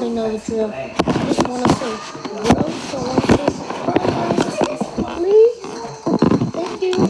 already know the drill. I just want to say, grow, so like this, please. Thank you.